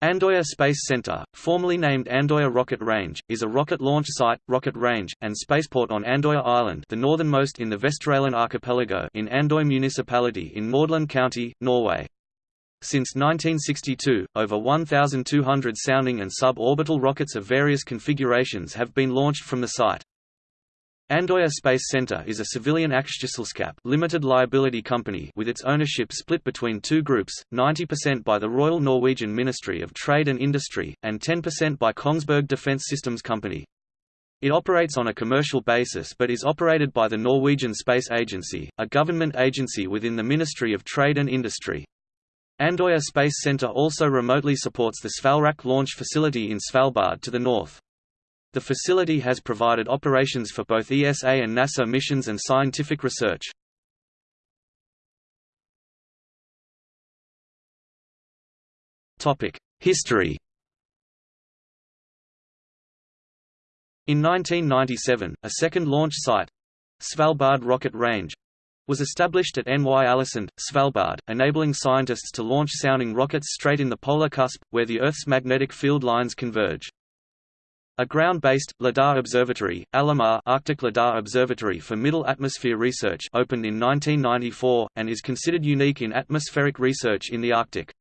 Andoya Space Center, formerly named Andoya Rocket Range, is a rocket launch site, rocket range, and spaceport on Andoya Island the northernmost in the Vesterålen archipelago in Andoy municipality in Nordland County, Norway. Since 1962, over 1,200 sounding and suborbital rockets of various configurations have been launched from the site. Andoya Space Center is a civilian aksjeselskap limited liability company with its ownership split between two groups, 90% by the Royal Norwegian Ministry of Trade and Industry, and 10% by Kongsberg Defence Systems Company. It operates on a commercial basis but is operated by the Norwegian Space Agency, a government agency within the Ministry of Trade and Industry. Andoya Space Center also remotely supports the Svalrak launch facility in Svalbard to the north. The facility has provided operations for both ESA and NASA missions and scientific research. History In 1997, a second launch site—Svalbard Rocket Range, was established at NY Alesund, Svalbard, enabling scientists to launch sounding rockets straight in the polar cusp, where the Earth's magnetic field lines converge. A ground-based, LIDAR observatory, ALOMAR Arctic LIDAR Observatory for Middle Atmosphere Research opened in 1994, and is considered unique in atmospheric research in the Arctic.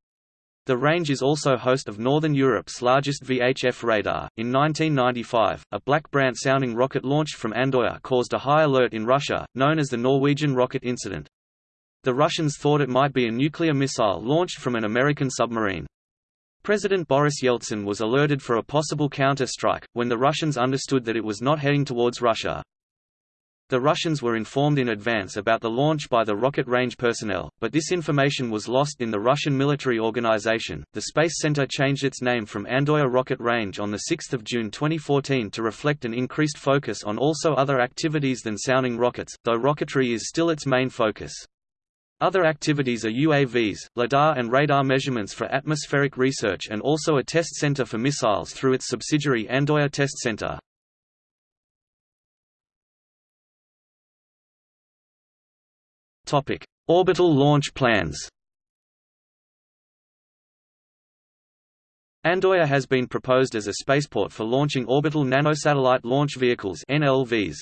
The range is also host of Northern Europe's largest VHF radar. In 1995, a Black Brant sounding rocket launched from Andoya caused a high alert in Russia, known as the Norwegian rocket incident. The Russians thought it might be a nuclear missile launched from an American submarine. President Boris Yeltsin was alerted for a possible counter-strike, when the Russians understood that it was not heading towards Russia. The Russians were informed in advance about the launch by the rocket range personnel, but this information was lost in the Russian military organization. The Space Center changed its name from Andoya Rocket Range on 6 June 2014 to reflect an increased focus on also other activities than sounding rockets, though rocketry is still its main focus. Other activities are UAVs, LIDAR and radar measurements for atmospheric research and also a test center for missiles through its subsidiary Andoya Test Center. Orbital launch plans Andoya has been proposed as a spaceport for launching orbital nanosatellite launch vehicles NLVs.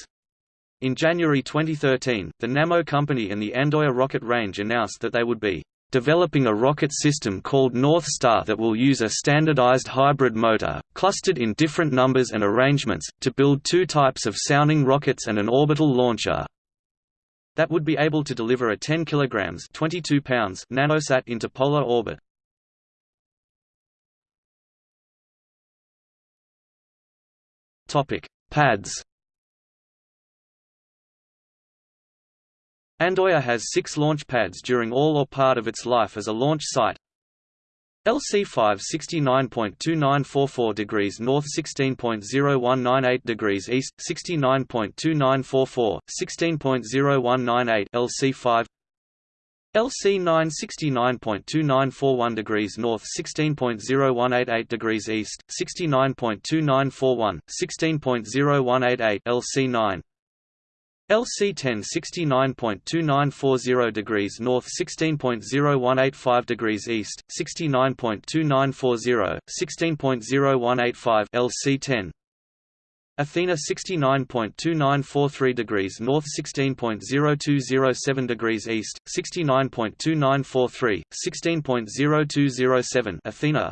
In January 2013, the Nammo company and the Andoya rocket range announced that they would be developing a rocket system called North Star that will use a standardized hybrid motor, clustered in different numbers and arrangements, to build two types of sounding rockets and an orbital launcher that would be able to deliver a 10 kg 22 pounds nanosat into polar orbit. Pads Andoya has six launch pads during all or part of its life as a launch site. LC5 69.2944 degrees north 16.0198 degrees east 69.2944 16.0198 LC5 LC9 69.2941 degrees north 16.0188 degrees east 69.2941 16.0188 LC9 LC10 69.2940 degrees north 16.0185 degrees east 69.2940 16.0185 LC10 Athena 69.2943 degrees north 16.0207 degrees east 69.2943 16.0207 Athena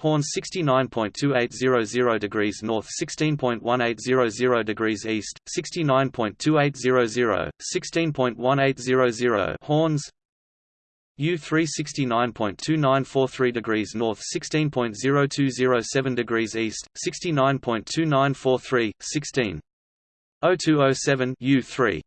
Horn 69.2800 degrees north 16.1800 degrees east, 69.2800, 16.1800 Horns U 369.2943 degrees north 16.0207 degrees east, 69.2943, 16. 0207 U3